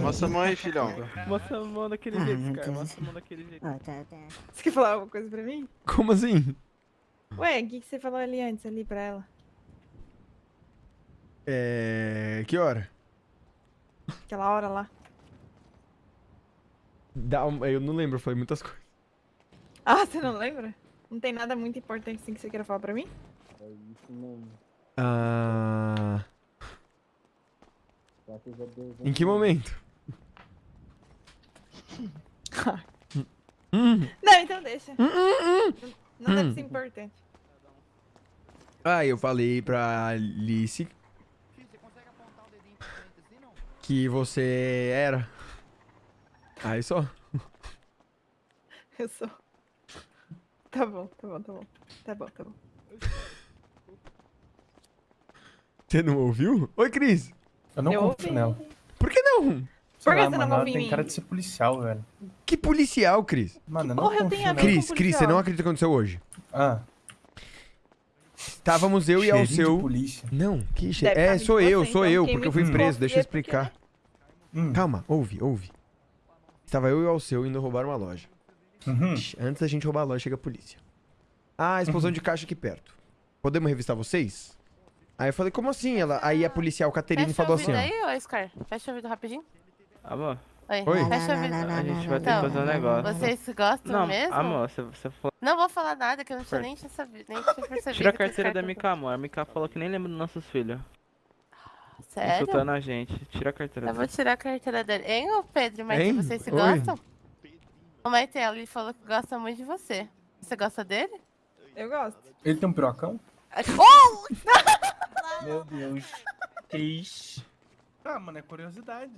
Mostra a mão aí, filhão. Mostra a mão daquele Ah, jeito, cara. Mostra a mão daquele jeito. Ó, tá, tá. Você quer falar alguma coisa pra mim? Como assim? Ué, o que, que você falou ali antes, ali pra ela? É. Que hora? Aquela hora lá. Dá um- Eu não lembro, eu falei muitas coisas. Ah, você não lembra? Não tem nada muito importante assim que você queira falar pra mim? Ah. Em que momento? Hum. Não, então deixa. Hum, hum, hum. Não deve Hum. ser importante. Ah, eu falei pra Alice que você era. Aí só. Eu sou. Tá bom, tá bom, tá bom. Tá bom, tá bom. Você não ouviu? Oi, Cris. Eu não Eu confio ouvi. nela. Por que não? Sei Por que lá, você não mano, confia em tem mim? cara de ser policial, velho. Que policial, Cris? Mano, eu não Porra, eu confio tenho a nela. ver Cris, Cris, você não acredita o que aconteceu hoje? Ah, Estávamos eu e cheirinho ao de seu. polícia. Não, que che... Deve É, tá sou eu, sou então, eu, porque eu fui preso, deixa eu explicar. Hum. Calma, ouve, ouve. Estava eu e ao seu indo roubar uma loja. Uhum. Antes da gente roubar a loja, chega a polícia. Ah, explosão de caixa aqui perto. Podemos revistar vocês? Aí eu falei, como assim? Ela... Aí a policial Caterine Fecha o falou assim, ó. aí, ô Scar. Fecha o ouvido rapidinho. Amor, Oi. Oi. Fecha o ouvido. a gente vai ter que fazer um negócio. Vocês se gostam Não, mesmo? amor, você, você falou. Não vou falar nada, que eu não tinha nem tinha sabido, nem tinha percebido. Tira a o carteira da Mika, amor. A Mika falou que nem lembra dos nossos filhos. Sério? Insultando a gente. Tira a carteira Eu vou tirar a carteira dele. Hein, ô Pedro Hein? vocês se Oi. gostam? O Maite, ele falou que gosta muito de você. Você gosta dele? Eu gosto. Ele tem um pirocão? Oh! Meu Deus. Cris. Ah, mano, é curiosidade.